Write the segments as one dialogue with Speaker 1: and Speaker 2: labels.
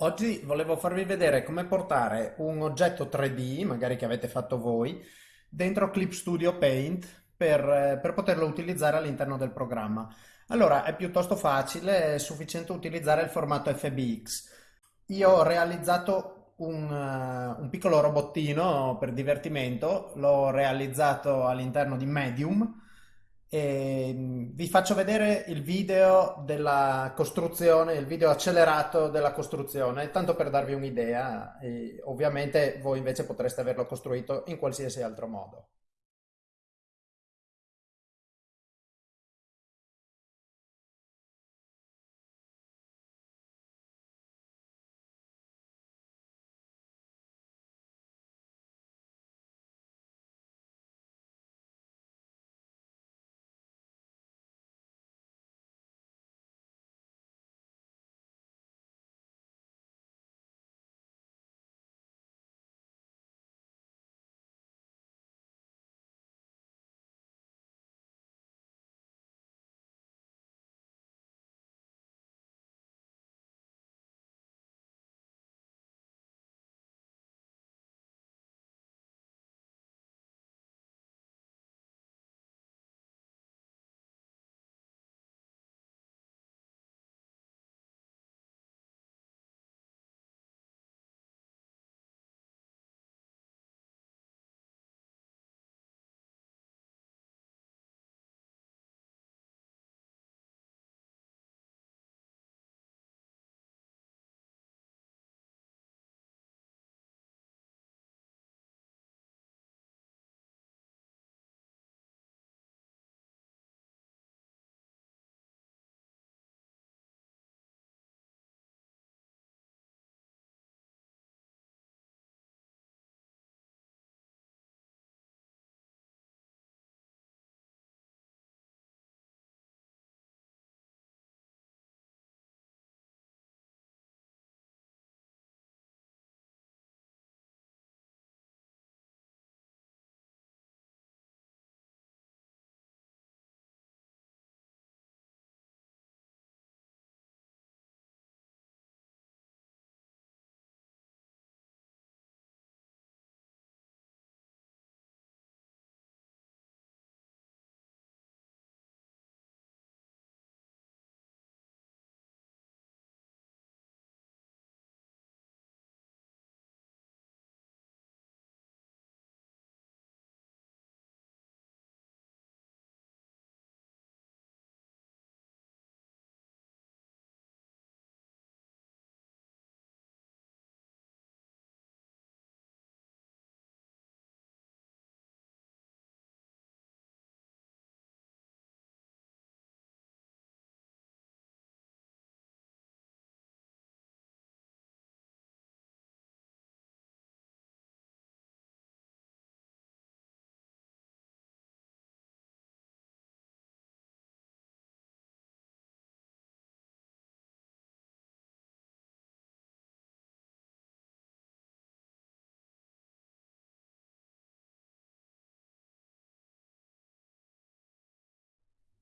Speaker 1: Oggi volevo farvi vedere come portare un oggetto 3D, magari che avete fatto voi, dentro Clip Studio Paint per, eh, per poterlo utilizzare all'interno del programma. Allora, è piuttosto facile, è sufficiente utilizzare il formato FBX. Io ho realizzato un, eh, un piccolo robottino per divertimento, l'ho realizzato all'interno di Medium e mm, vi faccio vedere il video della costruzione, il video accelerato della costruzione, tanto per darvi un'idea. Ovviamente voi invece potreste averlo costruito in qualsiasi altro modo.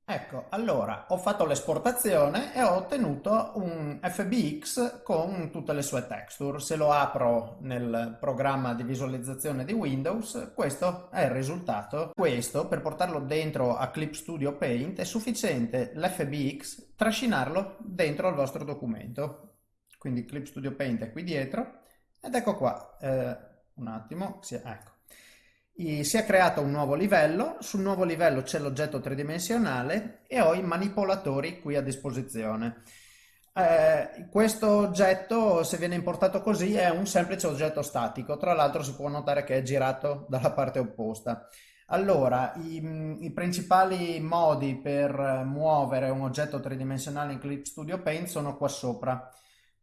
Speaker 1: Ecco, allora ho fatto l'esportazione e ho ottenuto un FBX con tutte le sue texture. Se lo apro nel programma di visualizzazione di Windows, questo è il risultato. Questo, per portarlo dentro a Clip Studio Paint, è sufficiente l'FBX trascinarlo dentro al vostro documento. Quindi Clip Studio Paint è qui dietro ed ecco qua, eh, un attimo, ecco si è creato un nuovo livello, sul nuovo livello c'è l'oggetto tridimensionale e ho i manipolatori qui a disposizione. Eh, questo oggetto, se viene importato così, è un semplice oggetto statico, tra l'altro si può notare che è girato dalla parte opposta. Allora, i, i, principali modi per muovere un oggetto tridimensionale in Clip Studio Paint sono qua sopra.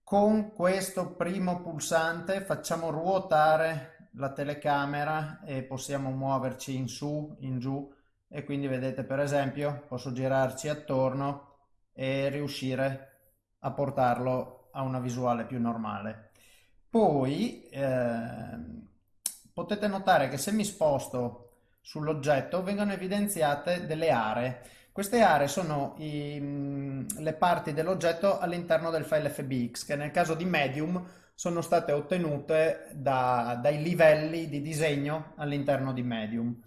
Speaker 1: Con questo primo pulsante facciamo ruotare la telecamera e possiamo muoverci in su, in giù e quindi vedete per esempio posso girarci attorno e riuscire a portarlo a una visuale più normale. Poi eh, potete notare che se mi sposto sull'oggetto vengono evidenziate delle aree. Queste aree sono i, le parti dell'oggetto all'interno del file FBX, che nel caso di Medium sono state ottenute da, dai livelli di disegno all'interno di Medium.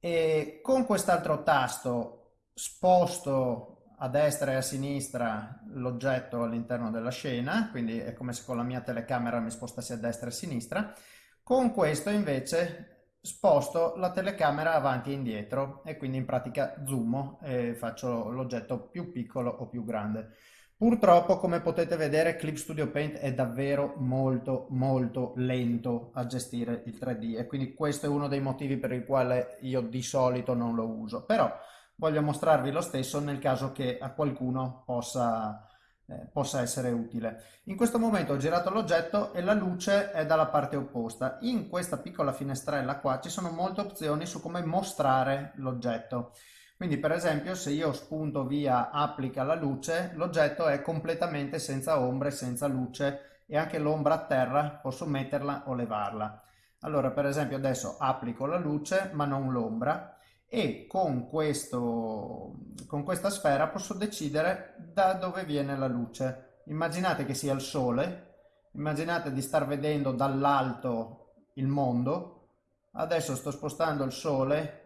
Speaker 1: E con quest'altro tasto sposto a destra e a sinistra l'oggetto all'interno della scena, quindi è come se con la mia telecamera mi spostassi a destra e a sinistra. Con questo invece sposto la telecamera avanti e indietro e quindi in pratica zoomo e faccio l'oggetto più piccolo o più grande. Purtroppo, come potete vedere, Clip Studio Paint è davvero molto molto lento a gestire il 3D e quindi questo è uno dei motivi per il quale io di solito non lo uso. Però voglio mostrarvi lo stesso nel caso che a qualcuno possa, eh, possa essere utile. In questo momento ho girato l'oggetto e la luce è dalla parte opposta. In questa piccola finestrella qua ci sono molte opzioni su come mostrare l'oggetto. Quindi per esempio se io spunto via applica la luce, l'oggetto è completamente senza ombre, senza luce e anche l'ombra a terra posso metterla o levarla. Allora per esempio adesso applico la luce ma non l'ombra e con, questo, con questa sfera posso decidere da dove viene la luce. Immaginate che sia il sole, immaginate di star vedendo dall'alto il mondo, adesso sto spostando il sole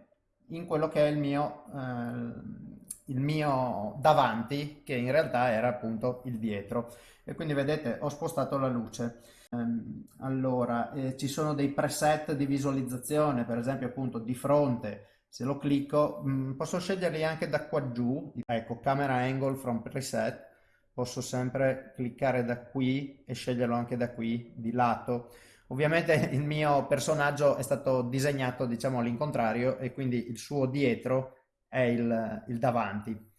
Speaker 1: in quello che è il mio, eh, il mio davanti, che in realtà era appunto il dietro. E quindi vedete, ho spostato la luce. Um, allora, eh, ci sono dei preset di visualizzazione, per esempio appunto di fronte, se lo clicco, mh, mm, posso sceglierli anche da qua giù, ecco, camera angle from preset, posso sempre cliccare da qui e sceglierlo anche da qui, di lato. Ovviamente il mio personaggio è stato disegnato diciamo all'incontrario e quindi il suo dietro è il, il davanti.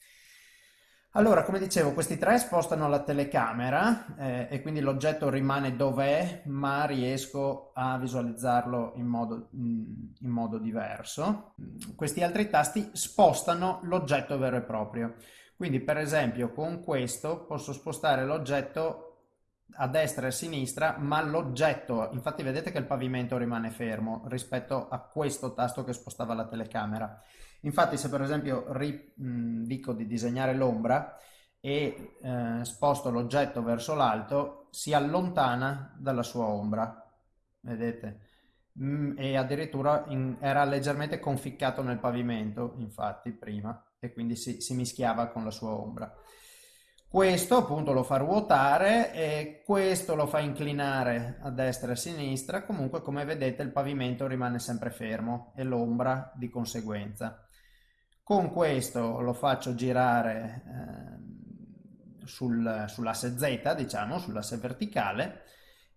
Speaker 1: Allora, come dicevo, questi tre spostano la telecamera eh, e quindi l'oggetto rimane dov'è, ma riesco a visualizzarlo in modo, in modo diverso. Questi altri tasti spostano l'oggetto vero e proprio. Quindi, per esempio, con questo posso spostare l'oggetto a destra e a sinistra, ma l'oggetto, infatti vedete che il pavimento rimane fermo rispetto a questo tasto che spostava la telecamera. Infatti se per esempio ri, mh, dico di disegnare l'ombra e eh, sposto l'oggetto verso l'alto, si allontana dalla sua ombra, vedete? Mh, e addirittura in, era leggermente conficcato nel pavimento, infatti, prima, e quindi si, si mischiava con la sua ombra. Questo appunto lo fa ruotare e questo lo fa inclinare a destra e a sinistra, comunque come vedete il pavimento rimane sempre fermo e l'ombra di conseguenza. Con questo lo faccio girare eh, sul, sull'asse Z, diciamo, sull'asse verticale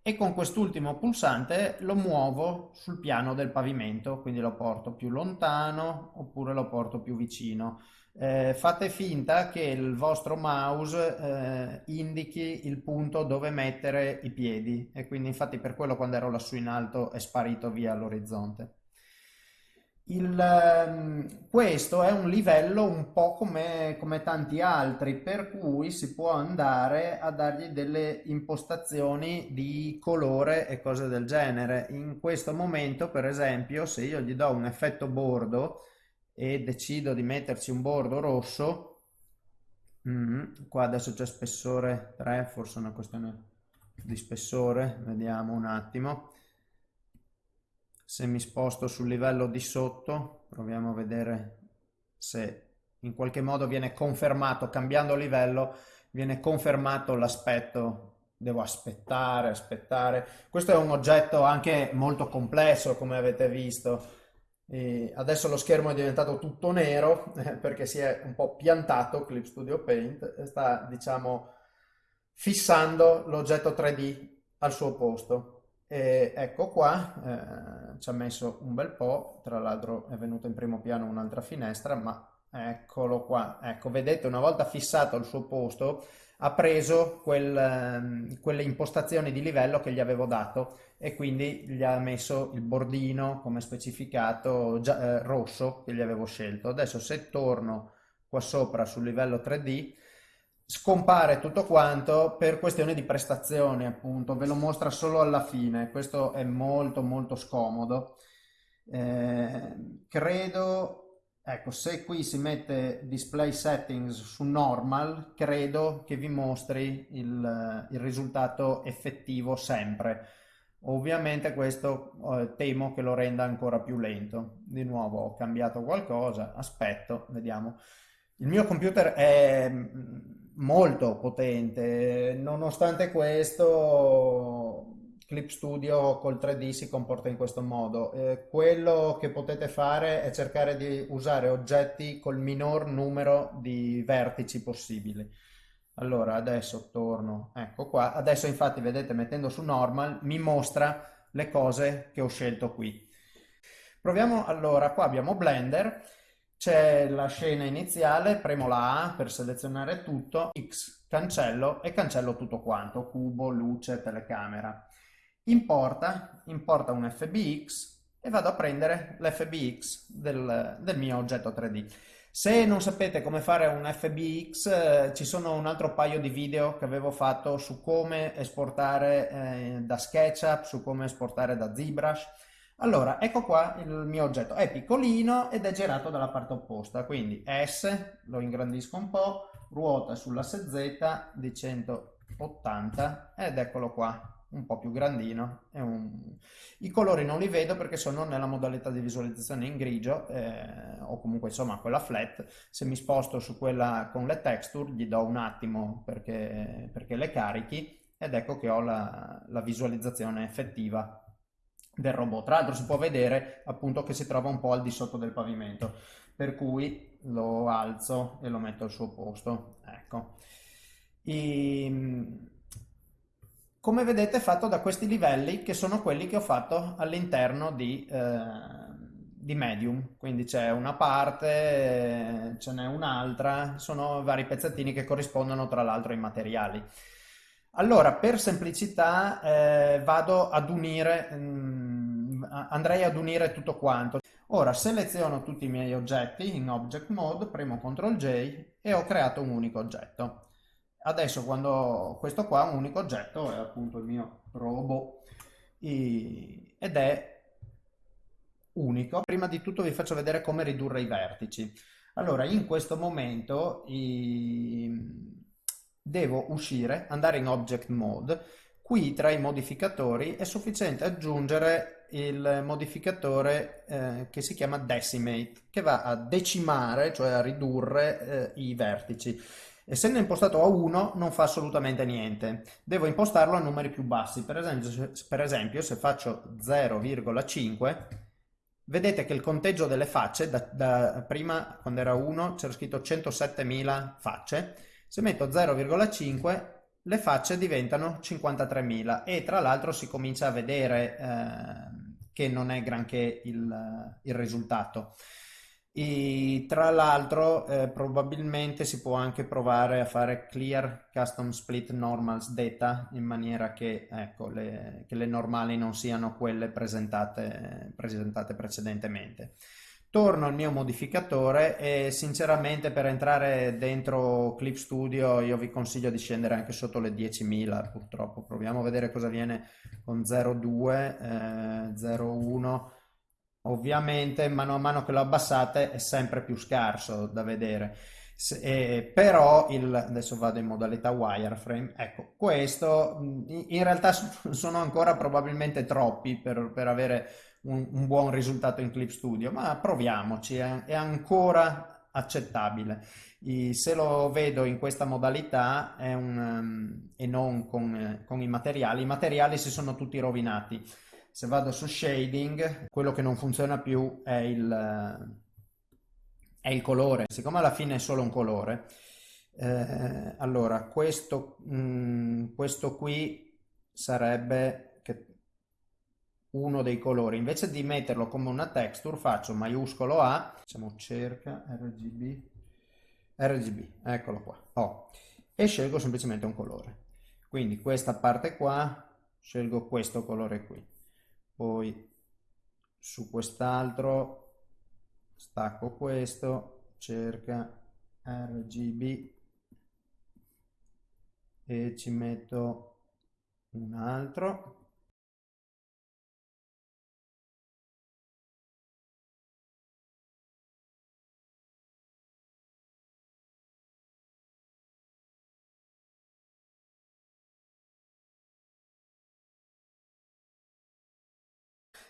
Speaker 1: e con quest'ultimo pulsante lo muovo sul piano del pavimento, quindi lo porto più lontano oppure lo porto più vicino eh, fate finta che il vostro mouse eh, indichi il punto dove mettere i piedi e quindi infatti per quello quando ero lassù in alto è sparito via all'orizzonte. Ehm, questo è un livello un po' come, come tanti altri, per cui si può andare a dargli delle impostazioni di colore e cose del genere. In questo momento, per esempio, se io gli do un effetto bordo, e decido di metterci un bordo rosso mm, qua adesso c'è spessore 3 forse una questione di spessore vediamo un attimo se mi sposto sul livello di sotto proviamo a vedere se in qualche modo viene confermato cambiando livello viene confermato l'aspetto. Devo aspettare aspettare. Questo è un oggetto anche molto complesso come avete visto. E adesso lo schermo è diventato tutto nero perché si è un po' piantato Clip Studio Paint sta diciamo fissando l'oggetto 3D al suo posto. E ecco qua, eh, ci ha messo un bel po', tra l'altro è venuta in primo piano un'altra finestra, ma eccolo qua. Ecco, vedete, una volta fissato al suo posto, ha preso quel, ehm, quelle impostazioni di livello che gli avevo dato e quindi gli ha messo il bordino come specificato già, eh, rosso che gli avevo scelto. Adesso se torno qua sopra sul livello 3D scompare tutto quanto per questione di prestazioni appunto, ve lo mostra solo alla fine, questo è molto molto scomodo. Eh, credo Ecco, se qui si mette display settings su normal, credo che vi mostri il, il risultato effettivo sempre. Ovviamente questo eh, temo che lo renda ancora più lento. Di nuovo ho cambiato qualcosa, aspetto, vediamo. Il mio computer è mm, molto potente, nonostante questo Clip Studio col 3D si comporta in questo modo. Eh, quello che potete fare è cercare di usare oggetti col minor numero di vertici possibili. Allora, adesso torno, ecco qua. Adesso infatti, vedete, mettendo su Normal, mi mostra le cose che ho scelto qui. Proviamo allora, qua abbiamo Blender, c'è la scena iniziale, premo la A per selezionare tutto, X cancello e cancello tutto quanto, cubo, luce, telecamera importa, importa un FBX e vado a prendere l'FBX del, del mio oggetto 3D. Se non sapete come fare un FBX, eh, ci sono un altro paio di video che avevo fatto su come esportare eh, da SketchUp, su come esportare da ZBrush. Allora, ecco qua il mio oggetto. È piccolino ed è girato dalla parte opposta, quindi S, lo ingrandisco un po', ruota sull'asse Z di 180 ed eccolo qua un po' più grandino. Un... I colori non li vedo perché sono nella modalità di visualizzazione in grigio eh, o comunque insomma quella flat. Se mi sposto su quella con le texture gli do un attimo perché, perché le carichi ed ecco che ho la, la visualizzazione effettiva del robot. Tra l'altro si può vedere appunto che si trova un po' al di sotto del pavimento, per cui lo alzo e lo metto al suo posto. Ecco. E, come vedete è fatto da questi livelli che sono quelli che ho fatto all'interno di, eh, di Medium, quindi c'è una parte, ce n'è un'altra, sono vari pezzettini che corrispondono tra l'altro ai materiali. Allora, per semplicità eh, vado ad unire, mh, mm, andrei ad unire tutto quanto. Ora seleziono tutti i miei oggetti in Object Mode, premo CTRL J e ho creato un unico oggetto. Adesso quando questo qua un unico oggetto, è appunto il mio robot ed è unico. Prima di tutto vi faccio vedere come ridurre i vertici. Allora, in questo momento i... devo uscire, andare in Object Mode. Qui tra i modificatori è sufficiente aggiungere il modificatore eh, che si chiama Decimate, che va a decimare, cioè a ridurre eh, i vertici. Essendo impostato a 1 non fa assolutamente niente, devo impostarlo a numeri più bassi, per esempio, per esempio se faccio 0,5 vedete che il conteggio delle facce, da, da prima quando era 1 c'era scritto 107.000 facce, se metto 0,5 le facce diventano 53.000 e tra l'altro si comincia a vedere eh, che non è granché il, il risultato. E tra l'altro eh, probabilmente si può anche provare a fare clear custom split normals data in maniera che, ecco, le, che le normali non siano quelle presentate, presentate precedentemente. Torno al mio modificatore e sinceramente per entrare dentro Clip Studio io vi consiglio di scendere anche sotto le 10.000 purtroppo. Proviamo a vedere cosa viene con 0,2, eh, 0,1 Ovviamente mano a mano che lo abbassate è sempre più scarso da vedere. Se, eh, però il, adesso vado in modalità wireframe ecco questo in realtà sono ancora probabilmente troppi per, per avere un, un, buon risultato in Clip Studio ma proviamoci è, è ancora accettabile I, se lo vedo in questa modalità un, e non con, con i materiali i materiali si sono tutti rovinati se vado su shading, quello che non funziona più è il, è il colore. Siccome alla fine è solo un colore, eh, allora questo, mh, mm, questo qui sarebbe uno dei colori. Invece di metterlo come una texture faccio maiuscolo A, diciamo cerca RGB, RGB, eccolo qua, oh, e scelgo semplicemente un colore. Quindi questa parte qua, scelgo questo colore qui poi su quest'altro stacco questo cerca RGB e ci metto un altro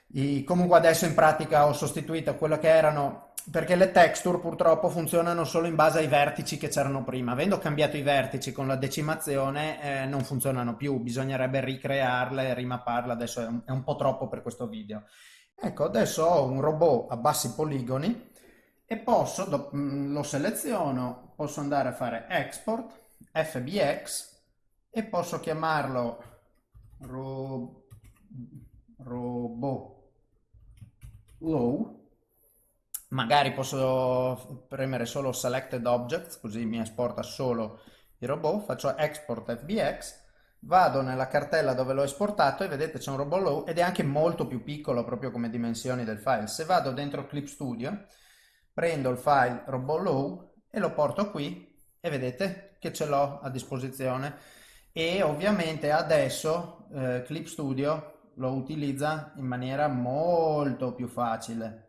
Speaker 1: I, comunque adesso in pratica ho sostituito quello che erano, perché le texture purtroppo funzionano solo in base ai vertici che c'erano prima. Avendo cambiato i vertici con la decimazione eh, non funzionano più, bisognerebbe ricrearle, rimapparle, adesso è un, è un po' troppo per questo video. Ecco, adesso ho un robot a bassi poligoni e posso, mm, lo seleziono, posso andare a fare export, fbx e posso chiamarlo ro, robot low. Magari posso premere solo selected objects così mi esporta solo il robot. Faccio export fbx vado nella cartella dove l'ho esportato e vedete c'è un robot low ed è anche molto più piccolo proprio come dimensioni del file. Se vado dentro Clip Studio prendo il file robot low e lo porto qui e vedete che ce l'ho a disposizione. E ovviamente adesso eh, Clip Studio lo utilizza in maniera molto più facile.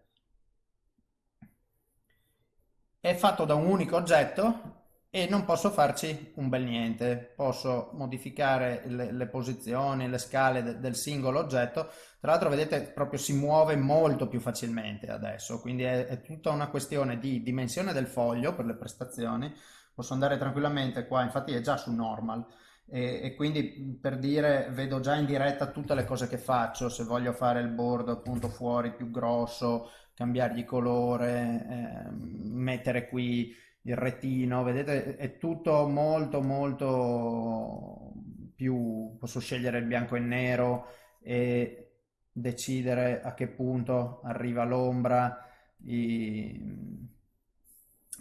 Speaker 1: È fatto da un unico oggetto e non posso farci un bel niente. Posso modificare le, le posizioni le scale de, del singolo oggetto. Tra l'altro vedete proprio si muove molto più facilmente adesso. Quindi è, è tutta una questione di dimensione del foglio per le prestazioni. Posso andare tranquillamente qua, infatti è già su normal e, e, quindi per dire vedo già in diretta tutte le cose che faccio, se voglio fare il board appunto fuori più grosso, cambiargli colore, eh, mettere qui il retino, vedete è tutto molto molto più, posso scegliere il bianco e nero e decidere a che punto arriva l'ombra, i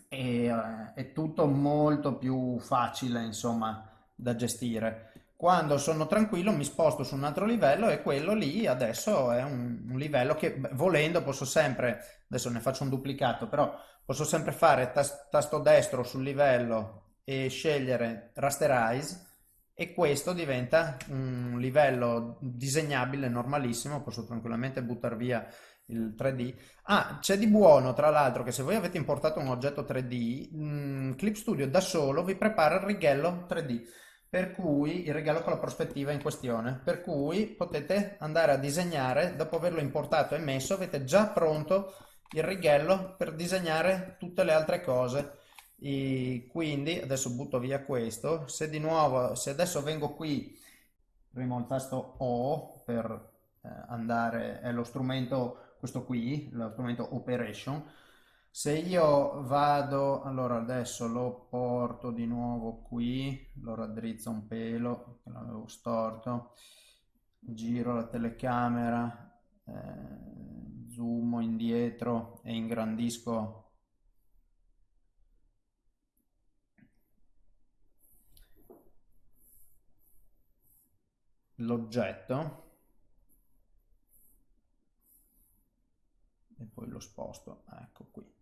Speaker 1: e eh, è tutto molto più facile insomma da gestire quando sono tranquillo mi sposto su un altro livello e quello lì adesso è un, un livello che volendo posso sempre adesso ne faccio un duplicato però posso sempre fare tas tasto destro sul livello e scegliere rasterize e questo diventa un livello disegnabile normalissimo posso tranquillamente buttare via il 3D. Ah, c'è di buono tra l'altro che se voi avete importato un oggetto 3D, mh, mm, Clip Studio da solo vi prepara il righello 3D, per cui il righello con la prospettiva in questione, per cui potete andare a disegnare, dopo averlo importato e messo, avete già pronto il righello per disegnare tutte le altre cose. E quindi adesso butto via questo, se di nuovo, se adesso vengo qui, premo il tasto O per eh, andare, è lo strumento questo qui, lo strumento operation, se io vado, allora adesso lo porto di nuovo qui, lo raddrizzo un pelo, che l'avevo storto, giro la telecamera, eh, zoomo indietro e ingrandisco l'oggetto e poi lo sposto, ecco qui.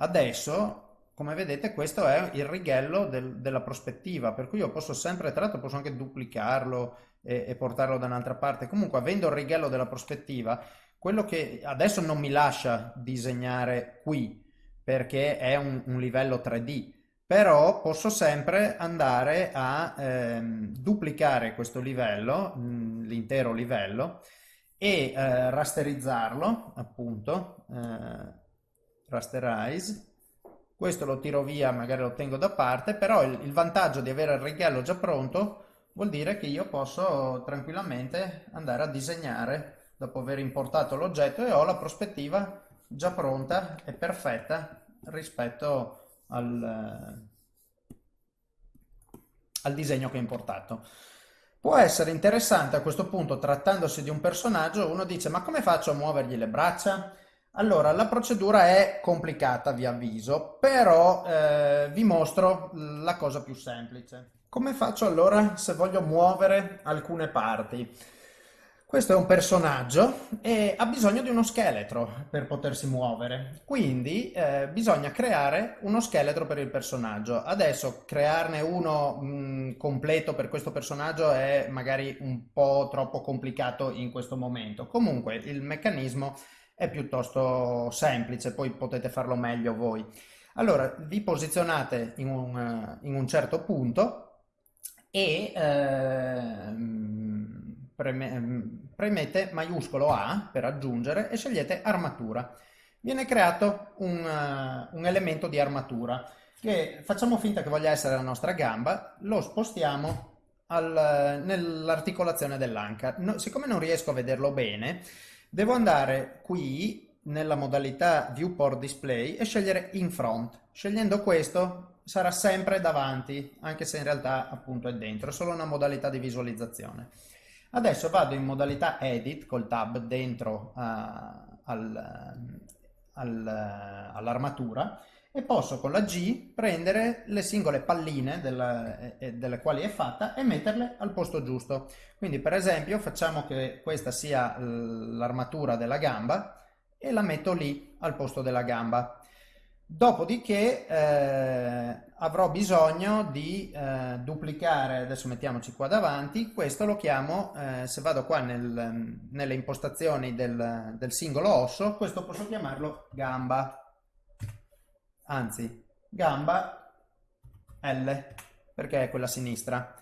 Speaker 1: Adesso, come vedete, questo è il righello del, della prospettiva, per cui io posso sempre, tra l'altro posso anche duplicarlo e, e portarlo da un'altra parte. Comunque, avendo il righello della prospettiva, quello che adesso non mi lascia disegnare qui, perché è un, un livello 3D, però posso sempre andare a ehm, duplicare questo livello, l'intero livello, e eh, rasterizzarlo, appunto, eh, rasterize. Questo lo tiro via, magari lo tengo da parte, però il, il vantaggio di avere il righello già pronto vuol dire che io posso tranquillamente andare a disegnare dopo aver importato l'oggetto e ho la prospettiva già pronta e perfetta rispetto al, al disegno che ho importato. Può essere interessante a questo punto, trattandosi di un personaggio, uno dice ma come faccio a muovergli le braccia? Allora, la procedura è complicata, vi avviso, però eh, vi mostro la cosa più semplice. Come faccio allora se voglio muovere alcune parti? Questo è un personaggio e ha bisogno di uno scheletro per potersi muovere, quindi eh, bisogna creare uno scheletro per il personaggio. Adesso crearne uno mh, completo per questo personaggio è magari un po' troppo complicato in questo momento. Comunque il meccanismo è piuttosto semplice, poi potete farlo meglio voi. Allora vi posizionate in un, in un certo punto e... Eh, preme- premete maiuscolo A per aggiungere e scegliete armatura. Viene creato un, un elemento di armatura che facciamo finta che voglia essere la nostra gamba, lo spostiamo nell'articolazione dell'anca. No, siccome non riesco a vederlo bene, devo andare qui nella modalità Viewport Display e scegliere In Front. Scegliendo questo sarà sempre davanti, anche se in realtà appunto è dentro, è solo una modalità di visualizzazione. Adesso vado in modalità Edit col tab dentro uh, al, al, all'armatura e posso con la G prendere le singole palline della, eh, delle quali è fatta e metterle al posto giusto. Quindi per esempio facciamo che questa sia l'armatura della gamba e la metto lì al posto della gamba. Dopodiché eh, avrò bisogno di eh, duplicare, adesso mettiamoci qua davanti, questo lo chiamo, eh, se vado qua nel, nelle impostazioni del, del singolo osso, questo posso chiamarlo gamba anzi gamba L perché è quella sinistra.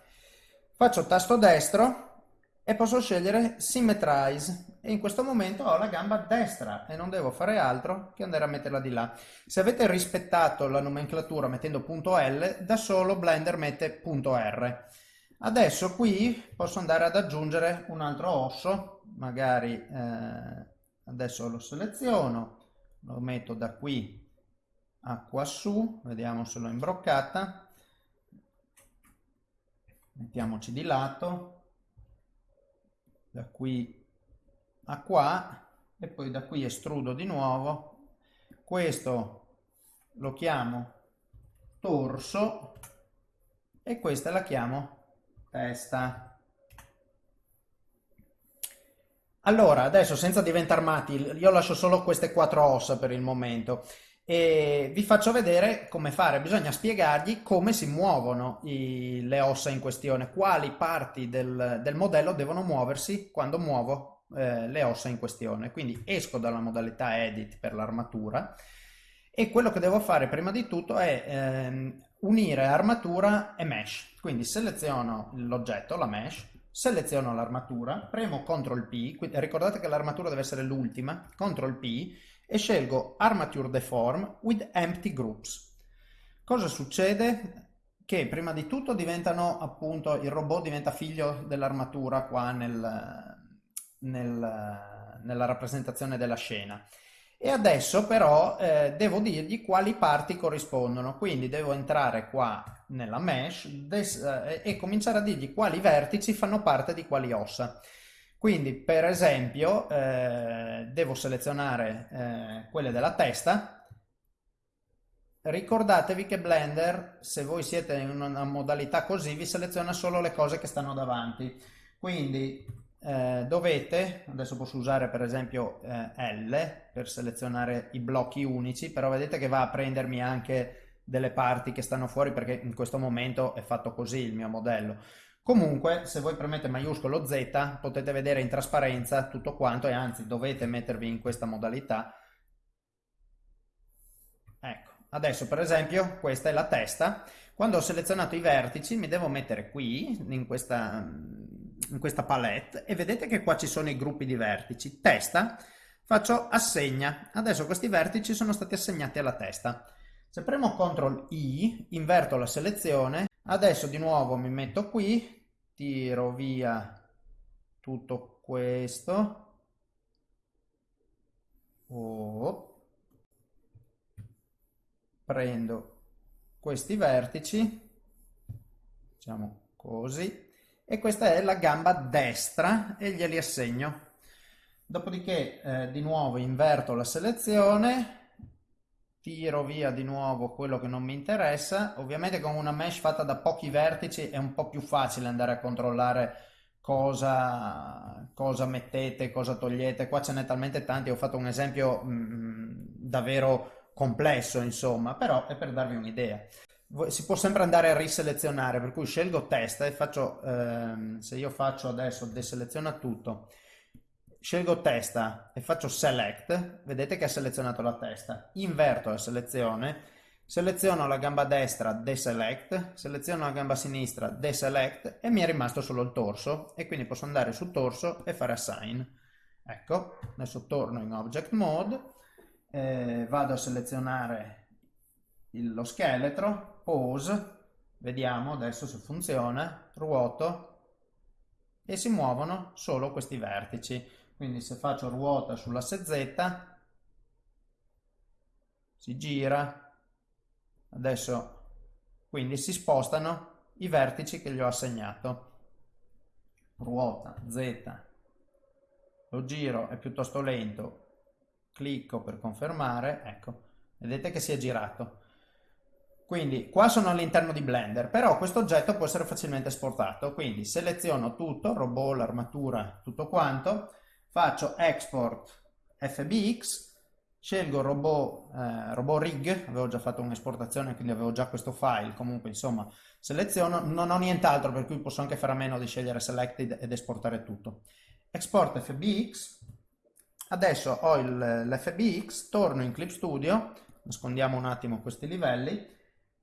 Speaker 1: Faccio tasto destro e posso scegliere Symmetrize e in questo momento ho la gamba destra e non devo fare altro che andare a metterla di là. Se avete rispettato la nomenclatura mettendo punto L, da solo Blender mette punto R. Adesso qui posso andare ad aggiungere un altro osso, magari eh, adesso lo seleziono, lo metto da qui acqua su, vediamo se l'ho imbroccata, mettiamoci di lato, da qui a qua e poi da qui estrudo di nuovo, questo lo chiamo torso e questa la chiamo testa. Allora, adesso senza diventare matti, io lascio solo queste quattro ossa per il momento e vi faccio vedere come fare. Bisogna spiegargli come si muovono i, le ossa in questione, quali parti del, del modello devono muoversi quando muovo eh, le ossa in questione. Quindi esco dalla modalità edit per l'armatura e quello che devo fare prima di tutto è ehm, unire armatura e mesh. Quindi seleziono l'oggetto, la mesh, seleziono l'armatura, premo CTRL P, ricordate che l'armatura deve essere l'ultima, CTRL P e scelgo Armature Deform with Empty Groups. Cosa succede? Che prima di tutto diventano appunto, il robot diventa figlio dell'armatura qua nel, nel, nella rappresentazione della scena. E adesso però eh, devo dirgli quali parti corrispondono, quindi devo entrare qua nella mesh eh, e cominciare a dirgli quali vertici fanno parte di quali ossa. Quindi, per esempio, eh, devo selezionare eh, quelle della testa. Ricordatevi che Blender, se voi siete in una modalità così, vi seleziona solo le cose che stanno davanti. Quindi eh, dovete, adesso posso usare per esempio eh, L per selezionare i blocchi unici, però vedete che va a prendermi anche delle parti che stanno fuori perché in questo momento è fatto così il mio modello. Comunque, se voi premete maiuscolo Z, potete vedere in trasparenza tutto quanto e anzi dovete mettervi in questa modalità. Ecco, adesso per esempio questa è la testa. Quando ho selezionato i vertici mi devo mettere qui, in questa, in questa palette, e vedete che qua ci sono i gruppi di vertici. Testa, faccio assegna. Adesso questi vertici sono stati assegnati alla testa. Se premo CTRL I, inverto la selezione, adesso di nuovo mi metto qui, tiro via tutto questo. Oh. prendo questi vertici. Facciamo così. E questa è la gamba destra e glieli assegno. Dopodiché eh, di nuovo inverto la selezione tiro via di nuovo quello che non mi interessa. Ovviamente con una mesh fatta da pochi vertici è un po' più facile andare a controllare cosa, cosa mettete, cosa togliete. Qua ce n'è talmente tanti, ho fatto un esempio mh, mm, davvero complesso, insomma, però è per darvi un'idea. Si può sempre andare a riselezionare, per cui scelgo testa e faccio, ehm, se io faccio adesso deseleziona tutto, Scelgo testa e faccio select, vedete che ha selezionato la testa, inverto la selezione, seleziono la gamba destra, deselect, seleziono la gamba sinistra, deselect. E mi è rimasto solo il torso. E quindi posso andare su torso e fare assign. Ecco, adesso torno in object mode, eh, vado a selezionare il, lo scheletro, pose, vediamo adesso se funziona, ruoto. E si muovono solo questi vertici. Quindi se faccio ruota sull'asse Z, si gira, Adesso quindi si spostano i vertici che gli ho assegnato. Ruota Z, lo giro è piuttosto lento, clicco per confermare, ecco, vedete che si è girato. Quindi qua sono all'interno di Blender, però questo oggetto può essere facilmente esportato, quindi seleziono tutto, robot, l'armatura, tutto quanto, faccio export FBX scelgo robot, eh, robot rig, avevo già fatto un'esportazione quindi avevo già questo file, comunque insomma seleziono, non ho nient'altro per cui posso anche fare a meno di scegliere selected ed esportare tutto. Export FBX, adesso ho l'FBX, torno in Clip Studio, nascondiamo un attimo questi livelli,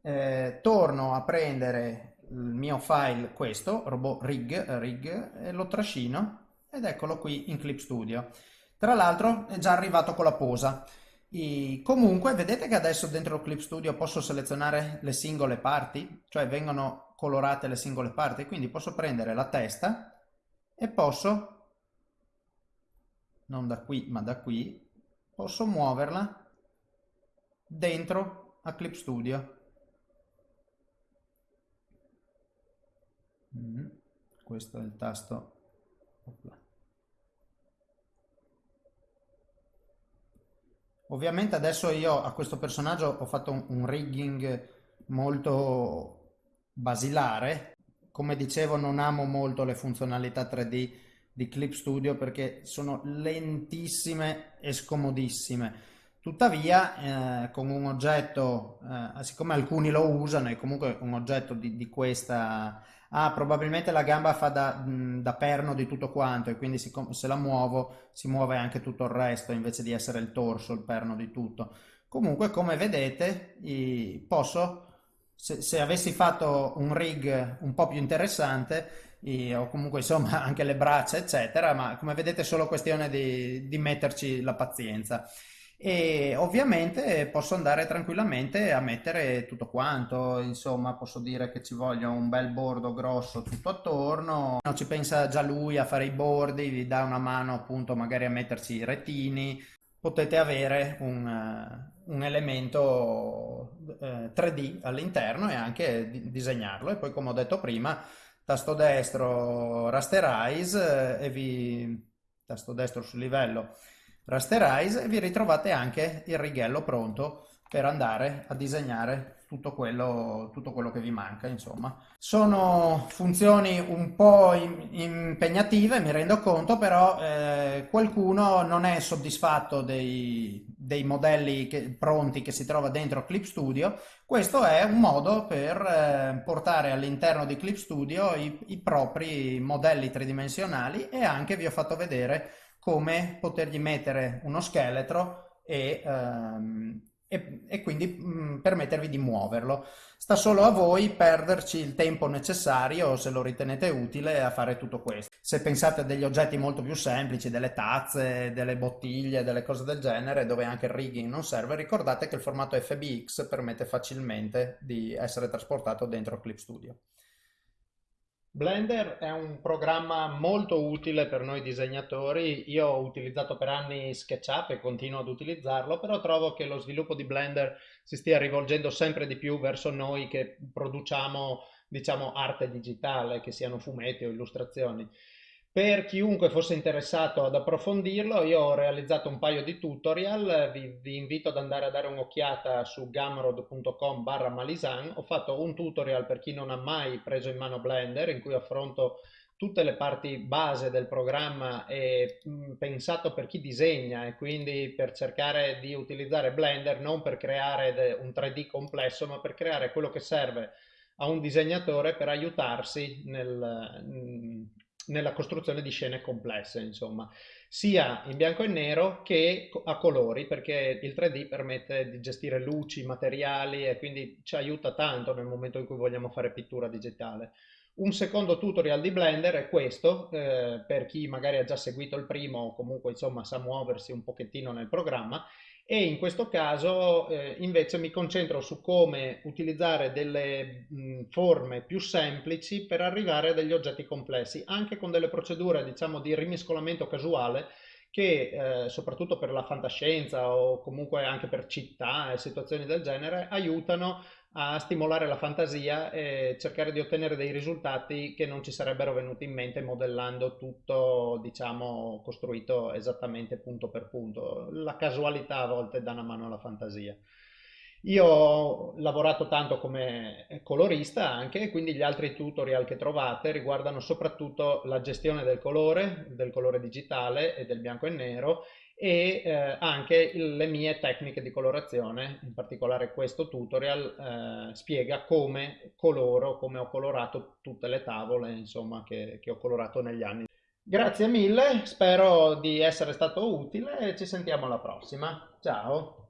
Speaker 1: eh, torno a prendere il mio file, questo, robot rig, rig, e lo trascino ed eccolo qui in Clip Studio. Tra l'altro è già arrivato con la posa. E comunque vedete che adesso dentro Clip Studio posso selezionare le singole parti, cioè vengono colorate le singole parti, quindi posso prendere la testa e posso, non da qui ma da qui, posso muoverla dentro a Clip Studio. Mm, questo è il tasto. Opla. Ovviamente adesso io a questo personaggio ho fatto un, un rigging molto basilare. Come dicevo non amo molto le funzionalità 3D di Clip Studio perché sono lentissime e scomodissime. Tuttavia, eh, con un oggetto, eh, siccome alcuni lo usano, è comunque un oggetto di, di questa ah, probabilmente la gamba fa da, da perno di tutto quanto e quindi se la muovo si muove anche tutto il resto invece di essere il torso, il perno di tutto. Comunque, come vedete, posso, se, se avessi fatto un rig un po' più interessante, o comunque insomma anche le braccia eccetera, ma come vedete è solo questione di, di metterci la pazienza e ovviamente posso andare tranquillamente a mettere tutto quanto, insomma posso dire che ci voglia un bel bordo grosso tutto attorno, no, ci pensa già lui a fare i bordi, vi dà una mano appunto magari a metterci i retini, potete avere un, un elemento eh, 3D all'interno e anche di, disegnarlo. E poi come ho detto prima tasto destro rasterize eh, e vi tasto destro sul livello rasterize e vi ritrovate anche il righello pronto per andare a disegnare tutto quello, tutto quello che vi manca insomma. Sono funzioni un po' impegnative mi rendo conto però eh, qualcuno non è soddisfatto dei, dei modelli che, pronti che si trova dentro Clip Studio. Questo è un modo per eh, portare all'interno di Clip Studio i, i propri modelli tridimensionali e anche vi ho fatto vedere come potergli mettere uno scheletro e, um, e, e quindi mh, mm, permettervi di muoverlo. Sta solo a voi perderci il tempo necessario, se lo ritenete utile, a fare tutto questo. Se pensate a degli oggetti molto più semplici, delle tazze, delle bottiglie, delle cose del genere, dove anche il rigging non serve, ricordate che il formato FBX permette facilmente di essere trasportato dentro Clip Studio. Blender è un programma molto utile per noi disegnatori. Io ho utilizzato per anni SketchUp e continuo ad utilizzarlo, però trovo che lo sviluppo di Blender si stia rivolgendo sempre di più verso noi che produciamo, diciamo, arte digitale, che siano fumetti o illustrazioni. Per chiunque fosse interessato ad approfondirlo, io ho realizzato un paio di tutorial, vi, vi invito ad andare a dare un'occhiata su gumroad.com barra malisan. Ho fatto un tutorial per chi non ha mai preso in mano Blender, in cui affronto tutte le parti base del programma e mh, pensato per chi disegna e quindi per cercare di utilizzare Blender non per creare un 3D complesso, ma per creare quello che serve a un disegnatore per aiutarsi nel, nella costruzione di scene complesse, insomma, sia in bianco e nero che a colori, perché il 3D permette di gestire luci, materiali e quindi ci aiuta tanto nel momento in cui vogliamo fare pittura digitale. Un secondo tutorial di Blender è questo, eh, per chi magari ha già seguito il primo o comunque insomma sa muoversi un pochettino nel programma e in questo caso eh, invece mi concentro su come utilizzare delle mh, forme più semplici per arrivare a degli oggetti complessi, anche con delle procedure diciamo di rimescolamento casuale che eh, soprattutto per la fantascienza o comunque anche per città e situazioni del genere aiutano a stimolare la fantasia e cercare di ottenere dei risultati che non ci sarebbero venuti in mente modellando tutto, diciamo, costruito esattamente punto per punto. La casualità a volte dà una mano alla fantasia. Io ho lavorato tanto come colorista anche, quindi gli altri tutorial che trovate riguardano soprattutto la gestione del colore, del colore digitale e del bianco e nero e eh, anche le mie tecniche di colorazione, in particolare questo tutorial eh, spiega come coloro, come ho colorato tutte le tavole insomma, che, che ho colorato negli anni. Grazie mille, spero di essere stato utile e ci sentiamo alla prossima. Ciao!